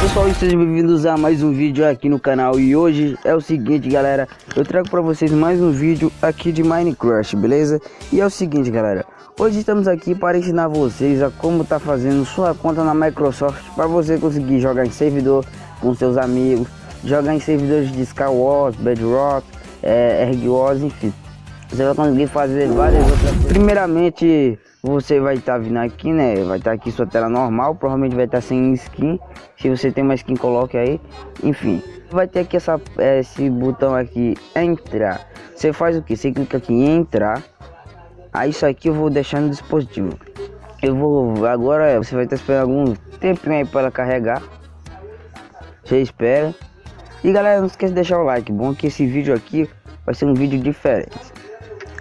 pessoal sejam bem-vindos a mais um vídeo aqui no canal. E hoje é o seguinte galera, eu trago pra vocês mais um vídeo aqui de Minecraft, beleza? E é o seguinte galera, hoje estamos aqui para ensinar vocês a como tá fazendo sua conta na Microsoft Para você conseguir jogar em servidor com seus amigos Jogar em servidores de Skywars, Bedrock, é, Erg Wars, enfim. Você vai conseguir fazer várias outras coisas. Primeiramente você vai estar tá vindo aqui, né? Vai estar tá aqui sua tela normal, provavelmente vai estar tá sem skin. Se você tem uma skin, coloque aí. Enfim, vai ter aqui essa, esse botão aqui, entrar. Você faz o que? Você clica aqui em entrar. Aí isso aqui eu vou deixar no dispositivo. Eu vou, agora você vai estar esperando algum tempinho aí para carregar. Você espera. E galera, não esqueça de deixar o like. Bom que esse vídeo aqui vai ser um vídeo diferente.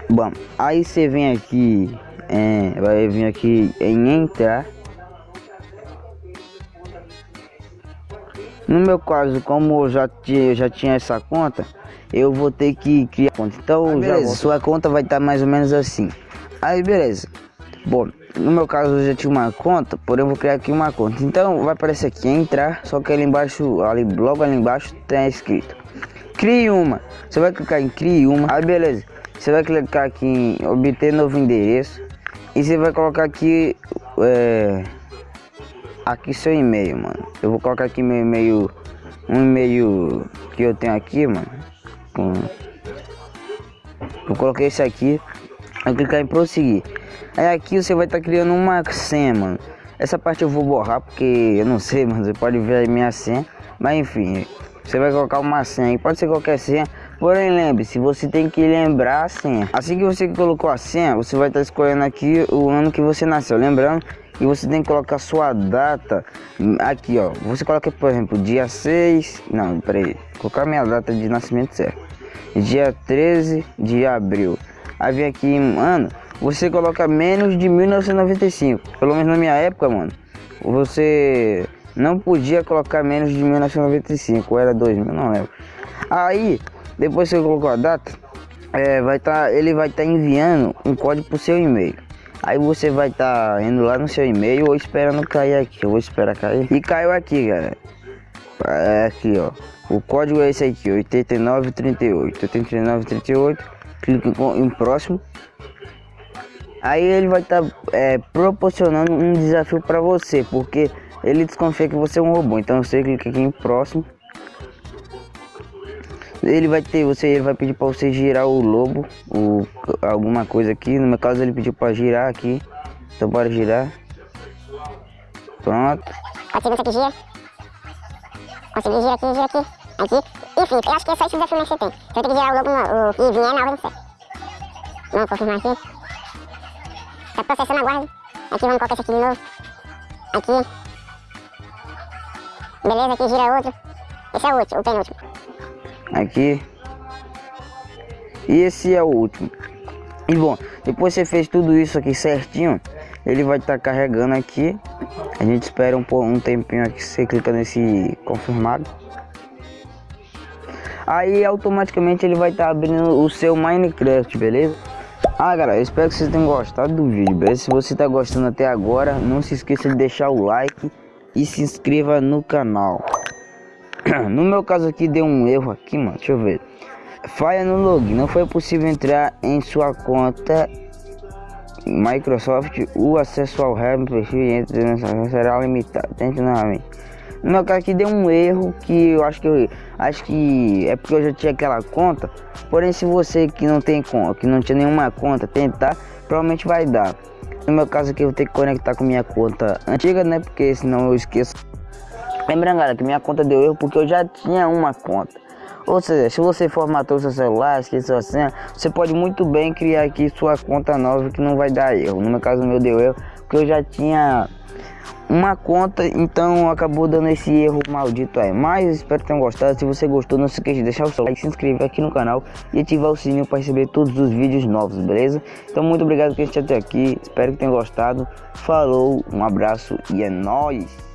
Bom, aí você vem aqui é, vai vir aqui em entrar. No meu caso como eu já tinha, já tinha essa conta eu vou ter que criar conta. Então beleza, sua conta vai estar tá mais ou menos assim. Aí beleza. Bom no meu caso eu já tinha uma conta porém eu vou criar aqui uma conta. Então vai aparecer aqui entrar só que ali embaixo ali logo ali embaixo tem escrito. Crie uma. Você vai clicar em crie uma. Aí beleza. Você vai clicar aqui em obter novo endereço e você vai colocar aqui é, aqui seu e-mail mano. Eu vou colocar aqui meu e-mail um e-mail que eu tenho aqui mano. Com eu coloquei esse aqui. Vou clicar em prosseguir. Aí aqui você vai estar tá criando uma senha mano. Essa parte eu vou borrar porque eu não sei mano. Você pode ver a minha senha. Mas enfim você vai colocar uma senha pode ser qualquer senha Porém, lembre-se, você tem que lembrar a senha. Assim que você colocou a senha, você vai estar escolhendo aqui o ano que você nasceu. Lembrando que você tem que colocar sua data aqui, ó. Você coloca, por exemplo, dia 6... Não, peraí. Colocar minha data de nascimento certo. Dia 13 de abril. Aí vem aqui, mano, você coloca menos de 1995. Pelo menos na minha época, mano, você não podia colocar menos de 1995. Ou era 2000, não lembro. Aí depois que você colocou a data, é, vai tá, ele vai estar tá enviando um código para o seu e-mail. Aí você vai estar tá indo lá no seu e-mail ou esperando cair aqui. Eu vou esperar cair. E caiu aqui, galera. É aqui, ó. O código é esse aqui, 8938. 8938. Clique em próximo. Aí ele vai estar tá, é, proporcionando um desafio para você, porque ele desconfia que você é um robô. Então você clica aqui em próximo ele vai ter você ele vai pedir para você girar o lobo o alguma coisa aqui. No meu caso ele pediu para girar aqui. Então bora girar. Pronto. Ser você que gira. Consegui girar aqui gira aqui aqui. Enfim eu acho que é só esse desafio que você tem. Você tem que girar o lobo o, e vier na ordem certa vamos confirmar aqui. Tá processando aguarde aqui vamos colocar esse aqui de novo. Aqui. Beleza aqui gira outro. Esse é o último o penúltimo aqui. E esse é o último. E bom depois você fez tudo isso aqui certinho ele vai estar tá carregando aqui. A gente espera um, um tempinho aqui você clica nesse confirmado. Aí automaticamente ele vai estar tá abrindo o seu Minecraft beleza? Ah galera eu espero que vocês tenham gostado do vídeo beleza? Se você está gostando até agora não se esqueça de deixar o like e se inscreva no canal No meu caso aqui deu um erro aqui, mano. Deixa eu ver. Falha no login. Não foi possível entrar em sua conta Microsoft. O acesso ao web perfil entre será limitado. Tente novamente. No meu caso aqui deu um erro que eu acho que eu acho que é porque eu já tinha aquela conta. Porém, se você que não tem conta, que não tinha nenhuma conta, tentar, provavelmente vai dar. No meu caso aqui eu vou ter que conectar com minha conta antiga, né? Porque senão eu esqueço Lembrando, galera, que minha conta deu erro porque eu já tinha uma conta. Ou seja, se você formatou seu celular, esqueceu a senha, você pode muito bem criar aqui sua conta nova que não vai dar erro. No meu caso, o meu deu erro porque eu já tinha uma conta, então acabou dando esse erro maldito aí. Mas espero que tenham gostado. Se você gostou, não se esqueça de deixar o seu like, se inscrever aqui no canal e ativar o sininho para receber todos os vídeos novos, beleza? Então, muito obrigado por assistir até aqui. Espero que tenham gostado. Falou, um abraço e é nóis!